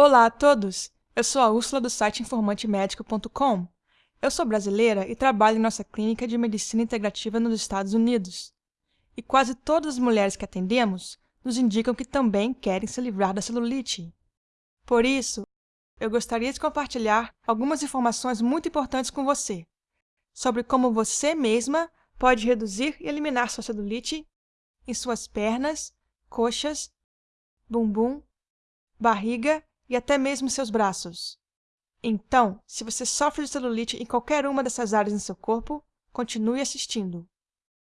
Olá a todos! Eu sou a Úrsula do site informantemedico.com. Eu sou brasileira e trabalho em nossa clínica de medicina integrativa nos Estados Unidos. E quase todas as mulheres que atendemos nos indicam que também querem se livrar da celulite. Por isso, eu gostaria de compartilhar algumas informações muito importantes com você sobre como você mesma pode reduzir e eliminar sua celulite em suas pernas, coxas, bumbum, barriga e até mesmo seus braços. Então, se você sofre de celulite em qualquer uma dessas áreas em seu corpo, continue assistindo.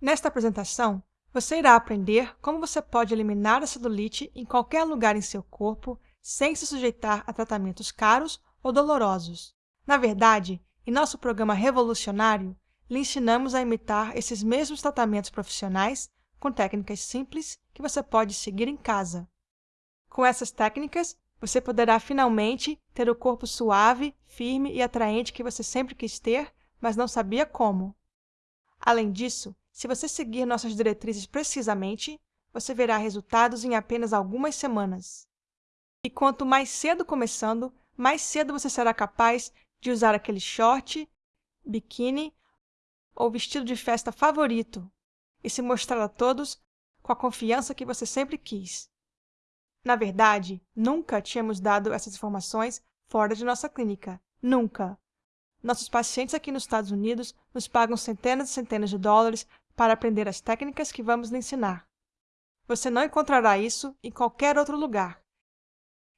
Nesta apresentação, você irá aprender como você pode eliminar a celulite em qualquer lugar em seu corpo sem se sujeitar a tratamentos caros ou dolorosos. Na verdade, em nosso programa revolucionário, lhe ensinamos a imitar esses mesmos tratamentos profissionais com técnicas simples que você pode seguir em casa. Com essas técnicas, você poderá finalmente ter o corpo suave, firme e atraente que você sempre quis ter, mas não sabia como. Além disso, se você seguir nossas diretrizes precisamente, você verá resultados em apenas algumas semanas. E quanto mais cedo começando, mais cedo você será capaz de usar aquele short, biquíni ou vestido de festa favorito e se mostrar a todos com a confiança que você sempre quis. Na verdade, nunca tínhamos dado essas informações fora de nossa clínica. Nunca! Nossos pacientes aqui nos Estados Unidos nos pagam centenas e centenas de dólares para aprender as técnicas que vamos lhe ensinar. Você não encontrará isso em qualquer outro lugar.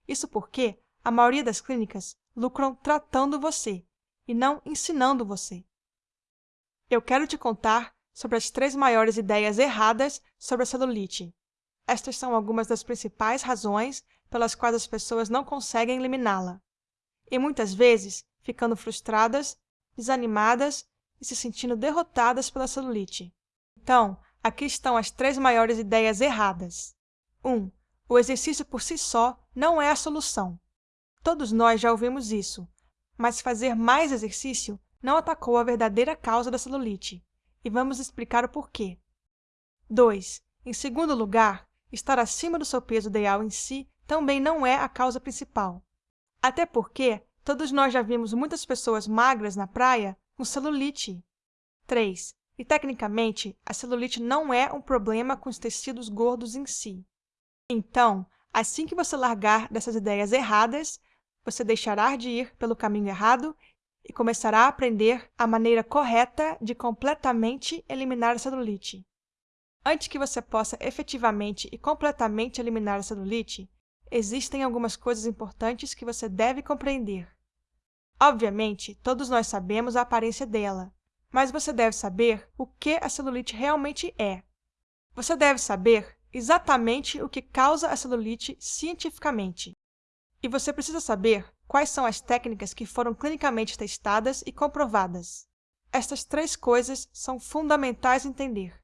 Isso porque a maioria das clínicas lucram tratando você e não ensinando você. Eu quero te contar sobre as três maiores ideias erradas sobre a celulite. Estas são algumas das principais razões pelas quais as pessoas não conseguem eliminá-la. E muitas vezes ficando frustradas, desanimadas e se sentindo derrotadas pela celulite. Então, aqui estão as três maiores ideias erradas. 1. Um, o exercício por si só não é a solução. Todos nós já ouvimos isso, mas fazer mais exercício não atacou a verdadeira causa da celulite, e vamos explicar o porquê. 2. Em segundo lugar, estar acima do seu peso ideal em si também não é a causa principal. Até porque todos nós já vimos muitas pessoas magras na praia com celulite. 3. E, tecnicamente, a celulite não é um problema com os tecidos gordos em si. Então, assim que você largar dessas ideias erradas, você deixará de ir pelo caminho errado e começará a aprender a maneira correta de completamente eliminar a celulite. Antes que você possa efetivamente e completamente eliminar a celulite, existem algumas coisas importantes que você deve compreender. Obviamente, todos nós sabemos a aparência dela, mas você deve saber o que a celulite realmente é. Você deve saber exatamente o que causa a celulite cientificamente. E você precisa saber quais são as técnicas que foram clinicamente testadas e comprovadas. Estas três coisas são fundamentais entender.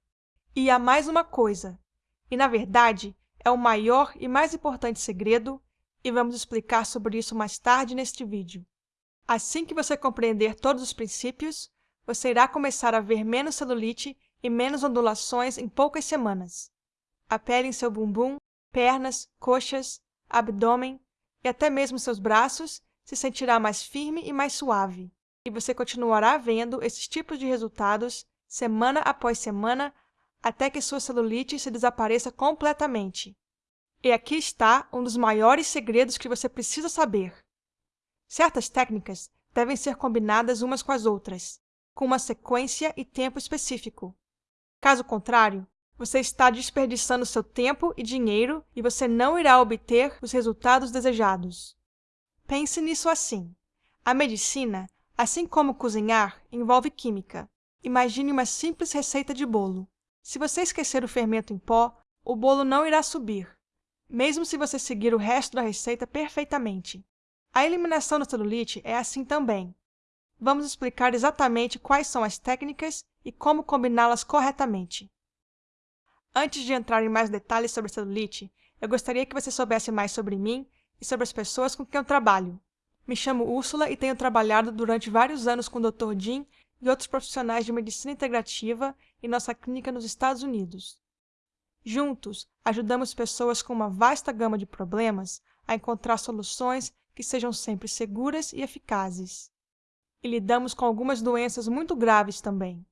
E há mais uma coisa, e na verdade é o maior e mais importante segredo, e vamos explicar sobre isso mais tarde neste vídeo. Assim que você compreender todos os princípios, você irá começar a ver menos celulite e menos ondulações em poucas semanas. A pele em seu bumbum, pernas, coxas, abdômen e até mesmo seus braços se sentirá mais firme e mais suave. E você continuará vendo esses tipos de resultados semana após semana até que sua celulite se desapareça completamente. E aqui está um dos maiores segredos que você precisa saber. Certas técnicas devem ser combinadas umas com as outras, com uma sequência e tempo específico. Caso contrário, você está desperdiçando seu tempo e dinheiro e você não irá obter os resultados desejados. Pense nisso assim. A medicina, assim como cozinhar, envolve química. Imagine uma simples receita de bolo. Se você esquecer o fermento em pó, o bolo não irá subir, mesmo se você seguir o resto da receita perfeitamente. A eliminação da celulite é assim também. Vamos explicar exatamente quais são as técnicas e como combiná-las corretamente. Antes de entrar em mais detalhes sobre a celulite, eu gostaria que você soubesse mais sobre mim e sobre as pessoas com quem eu trabalho. Me chamo Úrsula e tenho trabalhado durante vários anos com o Dr. Jim e outros profissionais de medicina integrativa em nossa clínica nos Estados Unidos. Juntos, ajudamos pessoas com uma vasta gama de problemas a encontrar soluções que sejam sempre seguras e eficazes. E lidamos com algumas doenças muito graves também.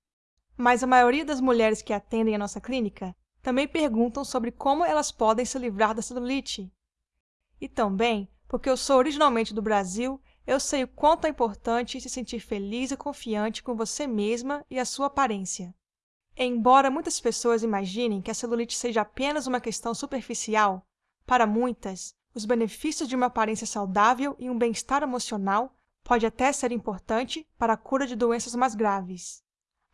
Mas a maioria das mulheres que atendem a nossa clínica também perguntam sobre como elas podem se livrar da celulite. E também, porque eu sou originalmente do Brasil, eu sei o quanto é importante se sentir feliz e confiante com você mesma e a sua aparência. Embora muitas pessoas imaginem que a celulite seja apenas uma questão superficial, para muitas, os benefícios de uma aparência saudável e um bem-estar emocional pode até ser importante para a cura de doenças mais graves.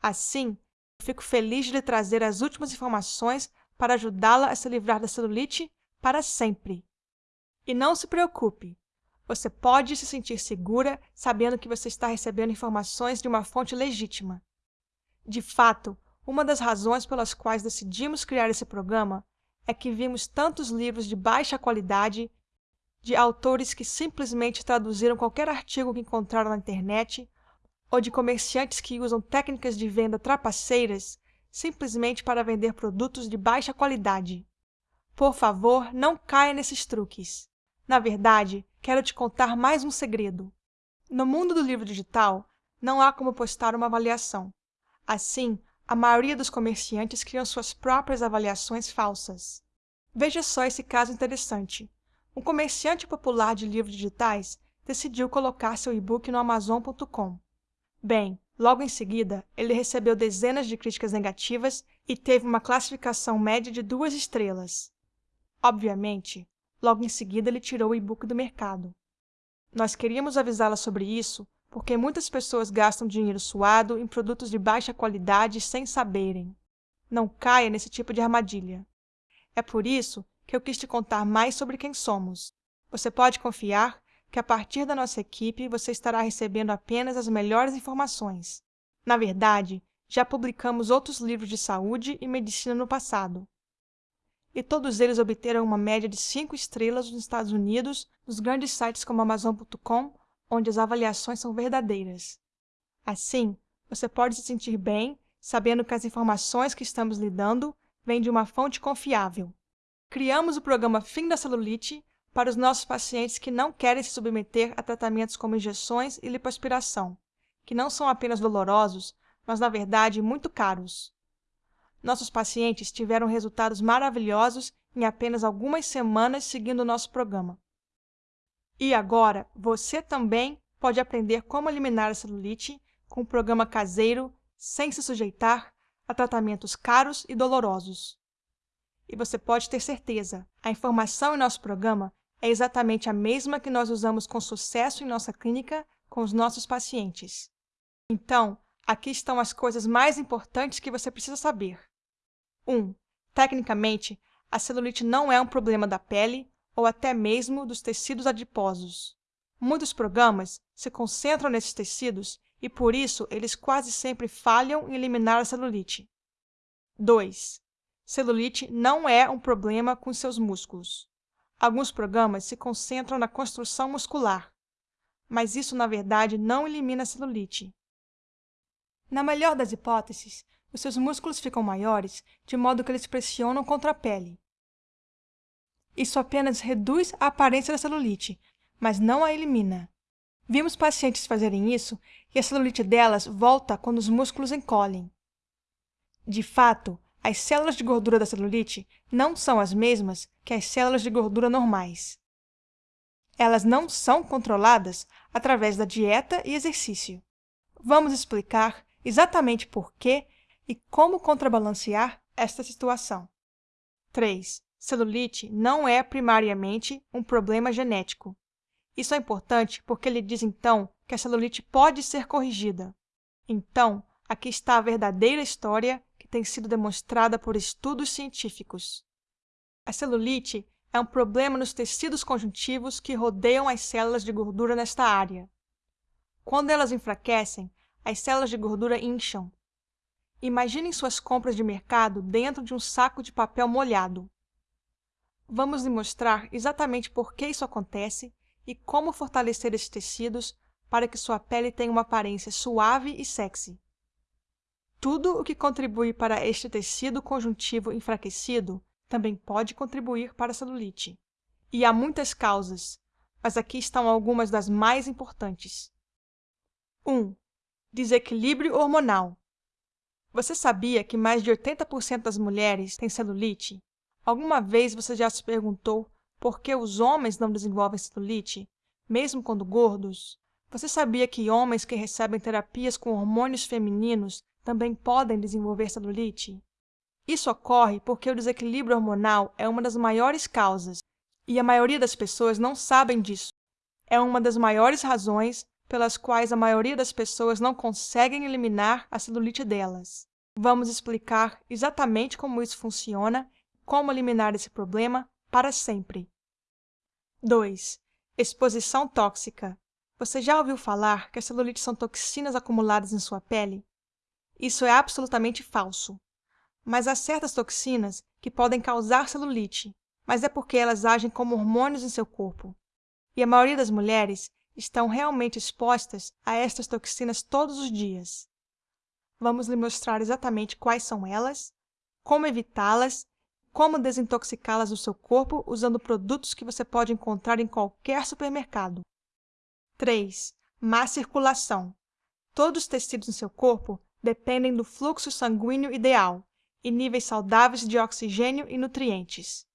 Assim, fico feliz de lhe trazer as últimas informações para ajudá-la a se livrar da celulite para sempre. E não se preocupe, você pode se sentir segura sabendo que você está recebendo informações de uma fonte legítima. De fato, uma das razões pelas quais decidimos criar esse programa é que vimos tantos livros de baixa qualidade, de autores que simplesmente traduziram qualquer artigo que encontraram na internet, ou de comerciantes que usam técnicas de venda trapaceiras simplesmente para vender produtos de baixa qualidade. Por favor, não caia nesses truques. Na verdade, quero te contar mais um segredo. No mundo do livro digital, não há como postar uma avaliação. Assim, a maioria dos comerciantes criam suas próprias avaliações falsas. Veja só esse caso interessante. Um comerciante popular de livros digitais decidiu colocar seu e-book no Amazon.com. Bem, logo em seguida, ele recebeu dezenas de críticas negativas e teve uma classificação média de duas estrelas. Obviamente, Logo em seguida, ele tirou o e-book do mercado. Nós queríamos avisá-la sobre isso porque muitas pessoas gastam dinheiro suado em produtos de baixa qualidade sem saberem. Não caia nesse tipo de armadilha. É por isso que eu quis te contar mais sobre quem somos. Você pode confiar que a partir da nossa equipe você estará recebendo apenas as melhores informações. Na verdade, já publicamos outros livros de saúde e medicina no passado, e todos eles obteram uma média de 5 estrelas nos Estados Unidos, nos grandes sites como Amazon.com, onde as avaliações são verdadeiras. Assim, você pode se sentir bem sabendo que as informações que estamos lhe dando vêm de uma fonte confiável. Criamos o programa Fim da Celulite para os nossos pacientes que não querem se submeter a tratamentos como injeções e lipoaspiração, que não são apenas dolorosos, mas na verdade muito caros. Nossos pacientes tiveram resultados maravilhosos em apenas algumas semanas seguindo o nosso programa. E agora, você também pode aprender como eliminar a celulite com um programa caseiro sem se sujeitar a tratamentos caros e dolorosos. E você pode ter certeza, a informação em nosso programa é exatamente a mesma que nós usamos com sucesso em nossa clínica com os nossos pacientes. Então, aqui estão as coisas mais importantes que você precisa saber. 1. Tecnicamente, a celulite não é um problema da pele ou até mesmo dos tecidos adiposos. Muitos programas se concentram nesses tecidos e, por isso, eles quase sempre falham em eliminar a celulite. 2. Celulite não é um problema com seus músculos. Alguns programas se concentram na construção muscular, mas isso, na verdade, não elimina a celulite. Na melhor das hipóteses, os seus músculos ficam maiores, de modo que eles pressionam contra a pele. Isso apenas reduz a aparência da celulite, mas não a elimina. Vimos pacientes fazerem isso e a celulite delas volta quando os músculos encolhem. De fato, as células de gordura da celulite não são as mesmas que as células de gordura normais. Elas não são controladas através da dieta e exercício. Vamos explicar exatamente por que e como contrabalancear esta situação. 3. Celulite não é primariamente um problema genético. Isso é importante porque ele diz então que a celulite pode ser corrigida. Então, aqui está a verdadeira história que tem sido demonstrada por estudos científicos. A celulite é um problema nos tecidos conjuntivos que rodeiam as células de gordura nesta área. Quando elas enfraquecem, as células de gordura incham, Imaginem suas compras de mercado dentro de um saco de papel molhado. Vamos lhe mostrar exatamente por que isso acontece e como fortalecer esses tecidos para que sua pele tenha uma aparência suave e sexy. Tudo o que contribui para este tecido conjuntivo enfraquecido também pode contribuir para a celulite. E há muitas causas, mas aqui estão algumas das mais importantes. 1. Desequilíbrio hormonal. Você sabia que mais de 80% das mulheres têm celulite? Alguma vez você já se perguntou por que os homens não desenvolvem celulite, mesmo quando gordos? Você sabia que homens que recebem terapias com hormônios femininos também podem desenvolver celulite? Isso ocorre porque o desequilíbrio hormonal é uma das maiores causas, e a maioria das pessoas não sabem disso. É uma das maiores razões pelas quais a maioria das pessoas não conseguem eliminar a celulite delas. Vamos explicar exatamente como isso funciona como eliminar esse problema para sempre. 2. Exposição tóxica. Você já ouviu falar que as celulites são toxinas acumuladas em sua pele? Isso é absolutamente falso. Mas há certas toxinas que podem causar celulite, mas é porque elas agem como hormônios em seu corpo. E a maioria das mulheres estão realmente expostas a estas toxinas todos os dias. Vamos lhe mostrar exatamente quais são elas, como evitá-las como desintoxicá-las do seu corpo usando produtos que você pode encontrar em qualquer supermercado. 3. Má circulação. Todos os tecidos no seu corpo dependem do fluxo sanguíneo ideal e níveis saudáveis de oxigênio e nutrientes.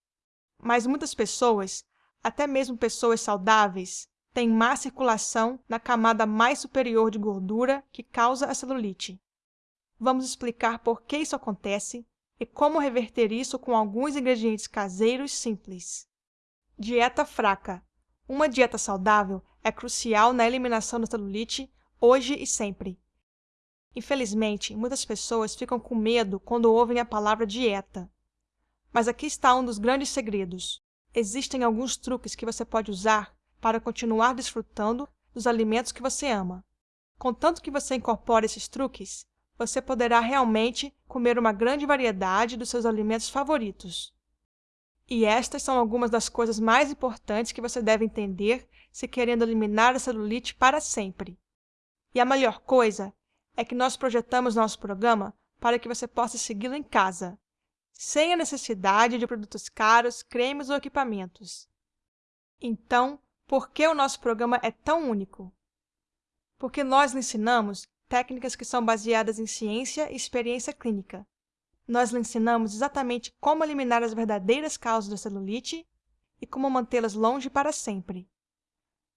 Mas muitas pessoas, até mesmo pessoas saudáveis, têm má circulação na camada mais superior de gordura que causa a celulite. Vamos explicar por que isso acontece e como reverter isso com alguns ingredientes caseiros simples. Dieta fraca. Uma dieta saudável é crucial na eliminação da celulite hoje e sempre. Infelizmente, muitas pessoas ficam com medo quando ouvem a palavra dieta. Mas aqui está um dos grandes segredos. Existem alguns truques que você pode usar para continuar desfrutando dos alimentos que você ama. Contanto que você incorpore esses truques, você poderá realmente comer uma grande variedade dos seus alimentos favoritos. E estas são algumas das coisas mais importantes que você deve entender se querendo eliminar a celulite para sempre. E a melhor coisa é que nós projetamos nosso programa para que você possa segui-lo em casa, sem a necessidade de produtos caros, cremes ou equipamentos. Então, por que o nosso programa é tão único? Porque nós lhe ensinamos técnicas que são baseadas em ciência e experiência clínica. Nós lhe ensinamos exatamente como eliminar as verdadeiras causas da celulite e como mantê-las longe para sempre.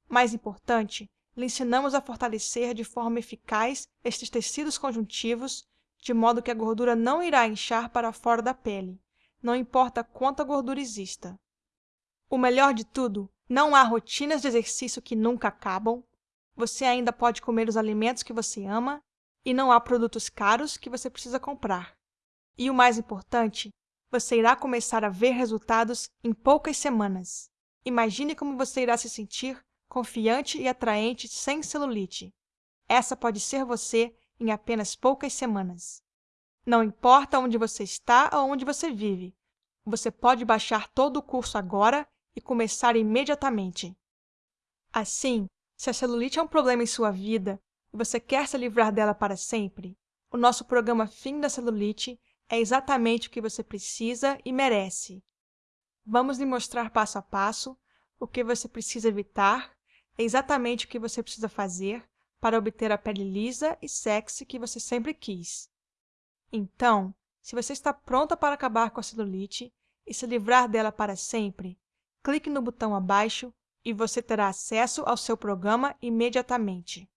Mais importante, lhe ensinamos a fortalecer de forma eficaz estes tecidos conjuntivos, de modo que a gordura não irá inchar para fora da pele, não importa quanta gordura exista. O melhor de tudo, não há rotinas de exercício que nunca acabam, você ainda pode comer os alimentos que você ama e não há produtos caros que você precisa comprar. E o mais importante, você irá começar a ver resultados em poucas semanas. Imagine como você irá se sentir confiante e atraente sem celulite. Essa pode ser você em apenas poucas semanas. Não importa onde você está ou onde você vive, você pode baixar todo o curso agora e começar imediatamente. Assim, se a celulite é um problema em sua vida e você quer se livrar dela para sempre, o nosso programa Fim da Celulite é exatamente o que você precisa e merece. Vamos lhe mostrar passo a passo o que você precisa evitar, exatamente o que você precisa fazer para obter a pele lisa e sexy que você sempre quis. Então, se você está pronta para acabar com a celulite e se livrar dela para sempre, clique no botão abaixo e você terá acesso ao seu programa imediatamente.